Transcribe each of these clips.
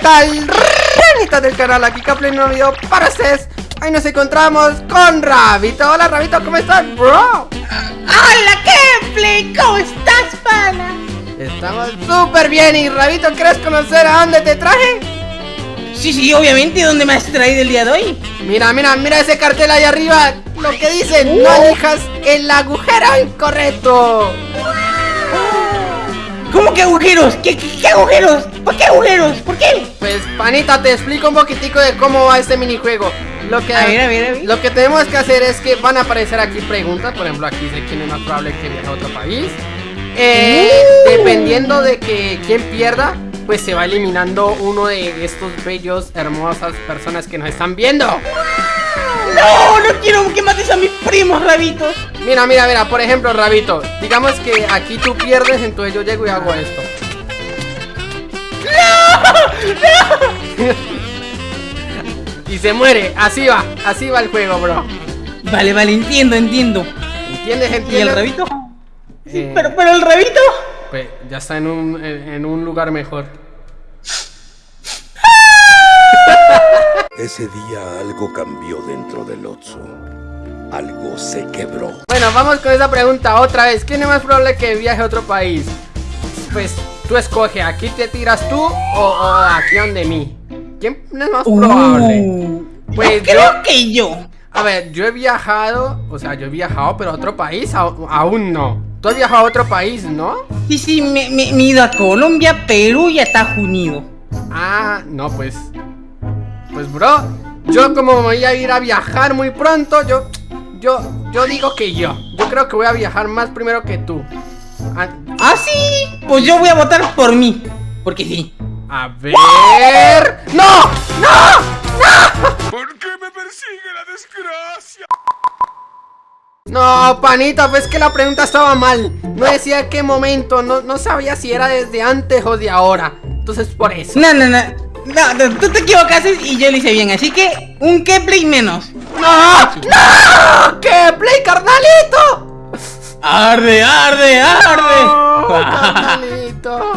tal? Ranitas del canal, aquí Caplay, un video para ustedes Hoy nos encontramos con Rabito Hola Rabito, ¿cómo estás, bro? Hola Caplay, ¿cómo estás, pana? Estamos súper bien y Rabito, ¿quieres conocer a dónde te traje? Sí, sí, obviamente, ¿dónde me has traído el día de hoy? Mira, mira, mira ese cartel ahí arriba Lo que dice, no elijas el agujero incorrecto ¿Cómo que agujeros? ¿Qué, qué, agujeros? ¿Por qué agujeros? ¿Por qué? Pues, panita, te explico un poquitico de cómo va este minijuego lo que, a ver, a ver, a ver. lo que tenemos que hacer es que van a aparecer aquí preguntas Por ejemplo, aquí dice quién es más probable que viaje a otro país eh, uh. Dependiendo de que quien pierda Pues se va eliminando uno de estos bellos, hermosas personas que nos están viendo a mis primos, rabitos! Mira, mira, mira, por ejemplo, Rabito Digamos que aquí tú pierdes, entonces yo llego y hago esto ¡No! ¡No! y se muere, así va, así va el juego, bro Vale, vale, entiendo, entiendo ¿Entiendes, entiendes? ¿Y el rabito? Sí, eh, pero, pero el rabito Pues ya está en un, en un lugar mejor Ese día algo cambió dentro del Otso. Algo se quebró. Bueno, vamos con esa pregunta otra vez. ¿Quién es más probable que viaje a otro país? Pues tú escoge, ¿aquí te tiras tú o, aquí donde mí? ¿Quién es más probable? Uh, pues creo que yo. A ver, yo he viajado, o sea, yo he viajado, pero a otro país aún no. Tú has viajado a otro país, ¿no? Sí, sí, me, me, he ido a Colombia, Perú y a Estados Unidos. Ah, no, pues pues bro, yo como voy a ir a viajar muy pronto, yo, yo, yo digo que yo. Yo creo que voy a viajar más primero que tú. ¿Ah, ¿Ah sí? Pues yo voy a votar por mí. Porque sí. A ver... ¡No! ¡No! ¡No! ¿Por qué me persigue la desgracia? No, panita, pues que la pregunta estaba mal No decía qué momento, no, no sabía si era desde antes o de ahora Entonces por eso No, no, no no, tú te equivocaste y yo lo hice bien, así que un play menos. ¡No! ¡No! play, carnalito! ¡Arde, arde, arde! No, carnalito.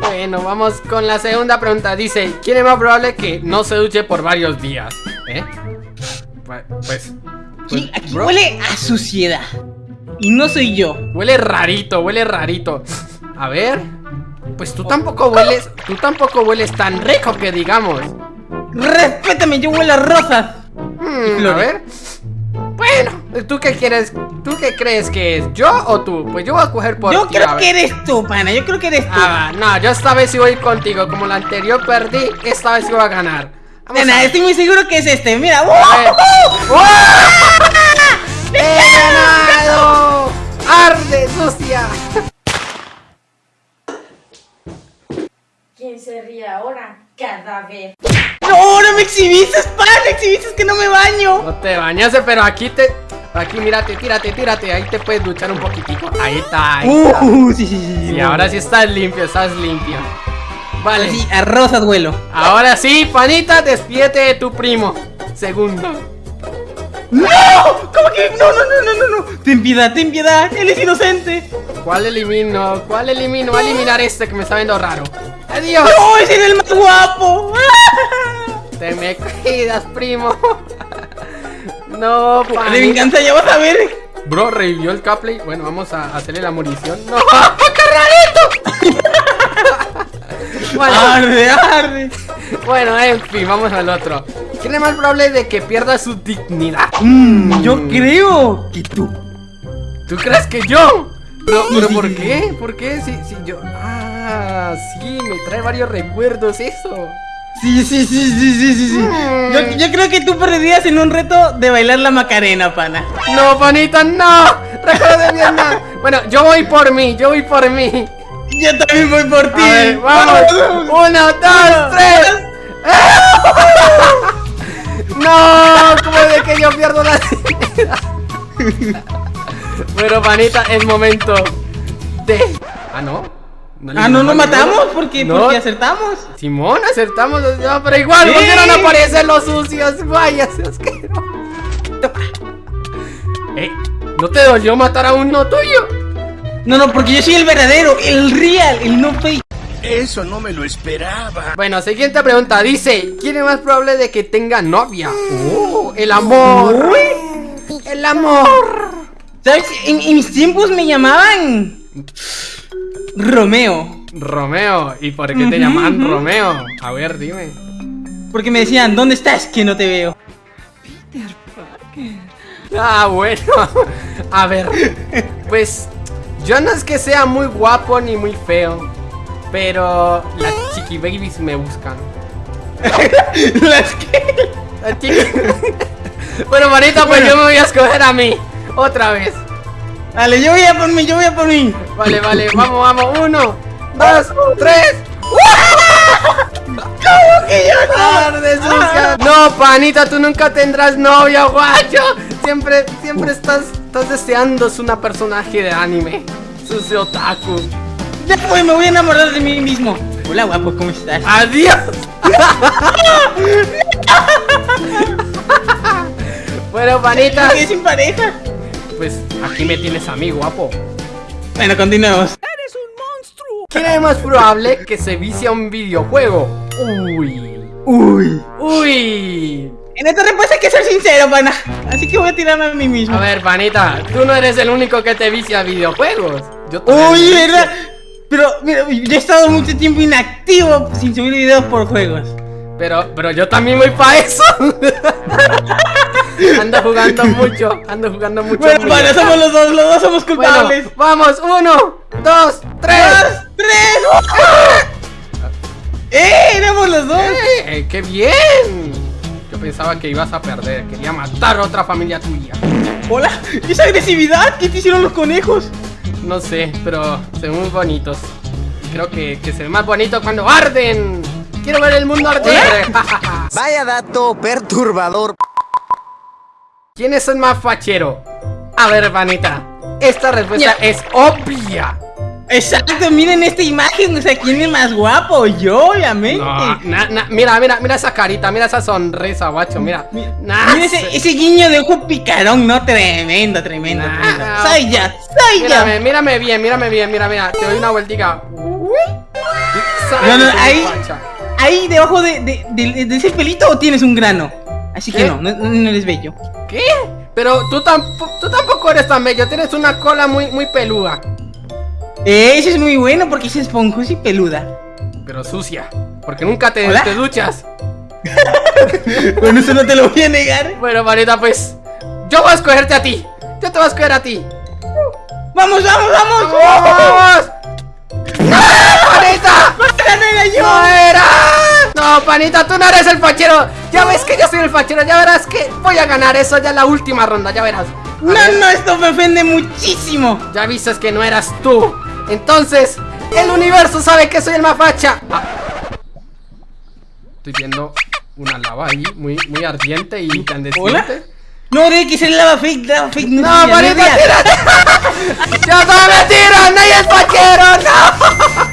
Bueno, vamos con la segunda pregunta. Dice, ¿quién es más probable que no se duche por varios días? ¿Eh? Pues... pues sí, aquí huele a suciedad. Y no soy yo. Huele rarito, huele rarito. A ver... Pues tú tampoco hueles, tú tampoco hueles tan rico que digamos. Respétame, yo huelo a rosas. Hmm, a ver. Bueno, ¿tú qué quieres? ¿Tú qué crees que es? ¿Yo o tú? Pues yo voy a coger por Yo creo que eres tú, pana, yo creo que eres tú ah, No, yo esta vez sí voy contigo Como la anterior perdí, esta vez sí voy a ganar Nena, estoy muy seguro que es este, mira ¡He ganado! ¡Arde, sucia! Se ríe ahora? Cada vez. ¡No! ¡No me exhibiste, pan! ¡Exhibiste que no me baño! No te bañaste, pero aquí te... Aquí, mírate, tírate, tírate Ahí te puedes duchar un poquitico Ahí está, ahí uh, sí, sí, sí, Y ahora sí estás limpio, estás limpio Vale Sí, a rosas vuelo Ahora sí, panita, despídete de tu primo Segundo ¡No! ¿Cómo que? No, no, no, no, no, no Ten piedad, ten piedad, él es inocente ¿Cuál elimino? ¿Cuál elimino? Voy a eliminar este que me está viendo raro ¡Adiós! ¡No! ¡Es el más guapo! Te me cuidas, primo No, pana De venganza, ya vas a ver Bro, revivió el Capley Bueno, vamos a hacerle la munición ¡No! ¡Carnalito! bueno, ¡Arde, arde! Bueno, en fin, vamos al otro ¿Quién es más probable de que pierda su dignidad? Mmm, yo creo que tú ¿Tú crees que yo? Pero, pero ¿por qué? ¿Por qué? Si, si yo... Ah, sí, me trae varios recuerdos eso. Sí, sí, sí, sí, sí, sí, sí. Mm. Yo, yo, creo que tú perderías en un reto de bailar la Macarena, pana. No, panita, no. Recuerda bien, no. Bueno, yo voy por mí, yo voy por mí. Yo también voy por ti. Ver, vamos. Uno, dos, tres. no, como de que yo pierdo la Bueno, panita, es momento de... Ah, ¿no? Ah, no nos matamos porque, porque acertamos. Simón, acertamos. No, pero igual, ¿por qué no aparecen los sucios? Vaya, se asqueroso. Eh, ¿no te dolió matar a uno tuyo? No, no, porque yo soy el verdadero, el real, el no fake. Eso no me lo esperaba. Bueno, siguiente pregunta. Dice, ¿quién es más probable de que tenga novia? Oh, el amor. El amor. ¿Sabes? En, en mis tiempos me llamaban Romeo. Romeo. ¿Y por qué te llaman. Romeo? A ver, dime. Porque me decían, ¿dónde estás? Que no te veo. Ah, bueno. A ver. Pues yo no es que sea muy guapo ni muy feo. Pero las chiqui babies me buscan. Las que... Las chiqui- bueno, bonita, pues yo me voy a escoger a mí. Otra vez. Vale, yo voy a por mí, yo voy a por mí. Vale, vale, vamos, vamos. Uno, dos, tres. ¿Cómo que yo Tarde, sucia. No, panita, tú nunca tendrás novia, guacho. Siempre, siempre estás, estás deseando es una personaje de anime. Sucio otaku. Después me voy a enamorar de mí mismo. Hola, guapo, ¿cómo estás? Adiós. bueno, panita, ¿Qué sin pareja? Pues aquí me tienes a mí, guapo. Bueno, continuemos. ¿Quién es más probable que se vicie a un videojuego? Uy. Uy. Uy. En esta respuesta hay que ser sincero, pana. Así que voy a tirarme a mí mismo. A ver, panita, tú no eres el único que te vicia a videojuegos. Yo Uy. ¿verdad? Pero, mira, yo he estado mucho tiempo inactivo sin subir videos por juegos. Pero, pero yo también voy para eso. ando jugando mucho, ando jugando mucho. Bueno, mucho. pana, somos los dos, los dos somos Bueno, culpables. vamos, uno, dos, tres. ¡Dos, tres! ¡Eh! ¡Éramos los dos! ¡Eh! ¡Qué bien! Yo pensaba que ibas a perder, quería matar a otra familia tuya. ¡Hola! ¿Y esa agresividad? ¿Qué te hicieron los conejos? No sé, pero se ven muy bonitos. Y creo que, que se ven más bonitos cuando arden. Quiero ver el mundo arder. Vaya dato perturbador. ¿Quién es el más fachero? A ver, Vanita. Esta respuesta es obvia. Exacto, miren esta imagen, o sea, ¿quién es más guapo? Yo, obviamente. No, na- na- mira, mira, mira esa carita, mira esa sonrisa, guacho, mira. Nah, mira ese, se- ese guiño de ojo picarón, no, tremendo, tremendo, Nah. tremendo. Soy ya, soy Mírame, ya. mírame bien, mírame bien, mira, mira. Te doy una vueltica. No, no, ahí-. Ahí debajo de, de- de- de ese pelito tienes un grano. Así que no, no, no eres bello. ¿Qué? Pero tú, tampo- tú tampoco eres tan bello, tienes una cola muy, muy peluda. Eh, Eso es muy bueno porque es esponjosa y peluda. Pero sucia, porque nunca te, ¿Hola? te duchas. Bueno, eso no te lo voy a negar. Bueno, Vanita, pues yo voy a escogerte a ti. Yo te voy a escoger a ti. ¡Vamos, vamos, vamos! ¡Vamos! ¡No, panita! ¡Esta no era yo! ¡No era! No, panita, tú no eres el fachero. Ya ves que yo soy el fachero. Ya verás que voy a ganar eso ya en la última ronda. Ya verás. A No, ver, no, esto me ofende muchísimo. Ya viste que no eras tú. Entonces, el universo sabe que soy el más facha. Ah. Estoy viendo una lava ahí muy, muy ardiente y ¿Hola? incandescente. No, que ser lava fake, lava fake. No, es es real. tírate. ¡Ya todos me tiran! ¡Nadie es fachero! ¡No!